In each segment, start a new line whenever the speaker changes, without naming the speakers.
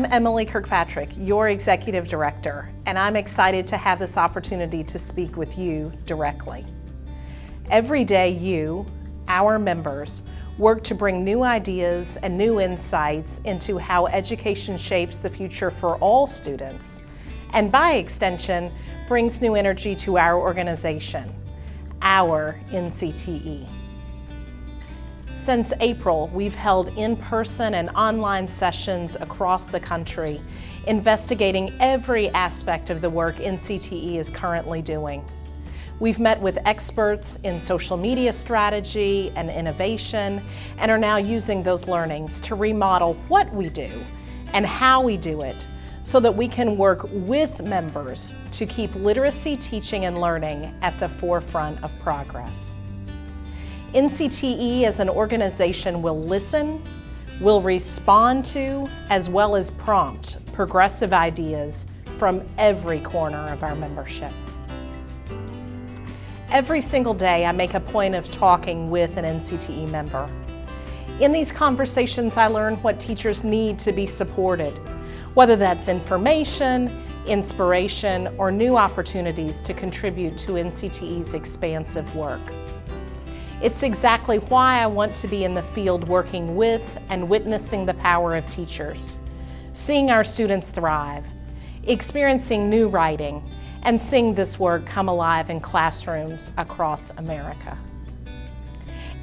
I'm Emily Kirkpatrick, your Executive Director, and I'm excited to have this opportunity to speak with you directly. Every day you, our members, work to bring new ideas and new insights into how education shapes the future for all students, and by extension, brings new energy to our organization, our NCTE. Since April, we've held in-person and online sessions across the country, investigating every aspect of the work NCTE is currently doing. We've met with experts in social media strategy and innovation, and are now using those learnings to remodel what we do and how we do it so that we can work with members to keep literacy teaching and learning at the forefront of progress. NCTE as an organization will listen, will respond to, as well as prompt progressive ideas from every corner of our membership. Every single day I make a point of talking with an NCTE member. In these conversations I learn what teachers need to be supported, whether that's information, inspiration, or new opportunities to contribute to NCTE's expansive work. It's exactly why I want to be in the field working with and witnessing the power of teachers, seeing our students thrive, experiencing new writing, and seeing this work come alive in classrooms across America.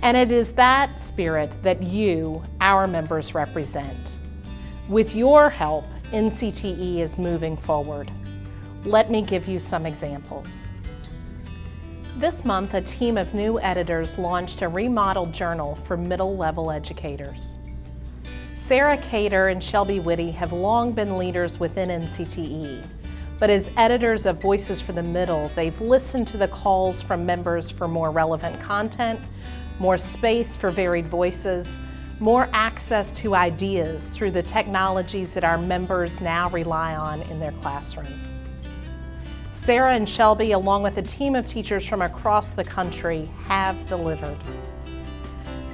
And it is that spirit that you, our members, represent. With your help, NCTE is moving forward. Let me give you some examples. This month, a team of new editors launched a remodeled journal for middle-level educators. Sara Kajder and Shelbie Witte have long been leaders within NCTE, but as editors of Voices from the Middle, they've listened to the calls from members for more relevant content, more space for varied voices, more access to ideas through the technologies that our members now rely on in their classrooms. Sara and Shelbie, along with a team of teachers from across the country, have delivered.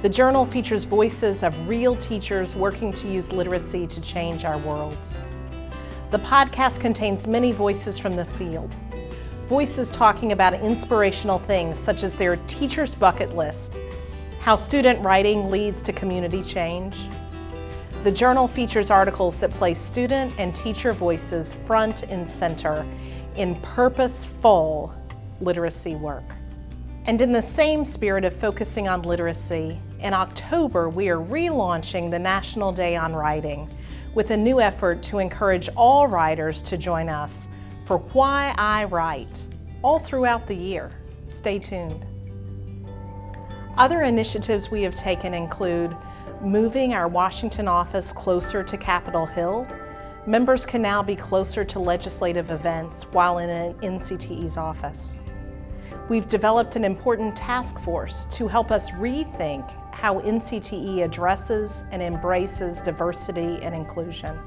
The journal features voices of real teachers working to use literacy to change our worlds. The podcast contains many voices from the field. Voices talking about inspirational things such as their teacher's bucket list, how student writing leads to community change. The journal features articles that place student and teacher voices front and center in purposeful literacy work. And in the same spirit of focusing on literacy, in October we are relaunching the National Day on Writing with a new effort to encourage all writers to join us for Why I Write all throughout the year. Stay tuned. Other initiatives we have taken include moving our Washington office closer to Capitol Hill Members can now be closer to legislative events while in an NCTE's office. We've developed an important task force to help us rethink how NCTE addresses and embraces diversity and inclusion.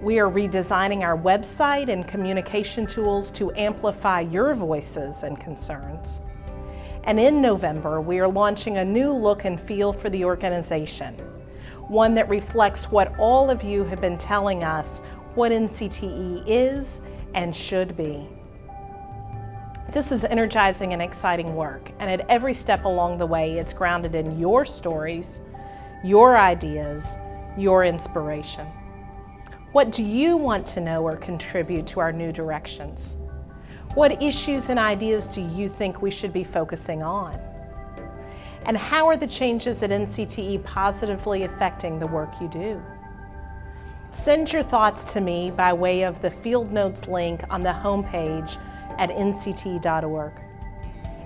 We are redesigning our website and communication tools to amplify your voices and concerns. And in November, we are launching a new look and feel for the organization one that reflects what all of you have been telling us what NCTE is and should be. This is energizing and exciting work, and at every step along the way, it's grounded in your stories, your ideas, your inspiration. What do you want to know or contribute to our new directions? What issues and ideas do you think we should be focusing on? And how are the changes at NCTE positively affecting the work you do? Send your thoughts to me by way of the Field Notes link on the homepage at ncte.org.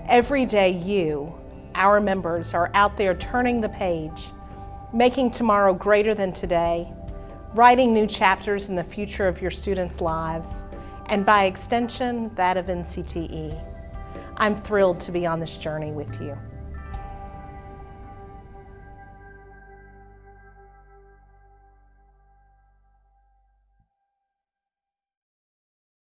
Every day you, our members, are out there turning the page, making tomorrow greater than today, writing new chapters in the future of your students' lives, and by extension, that of NCTE. I'm thrilled to be on this journey with you.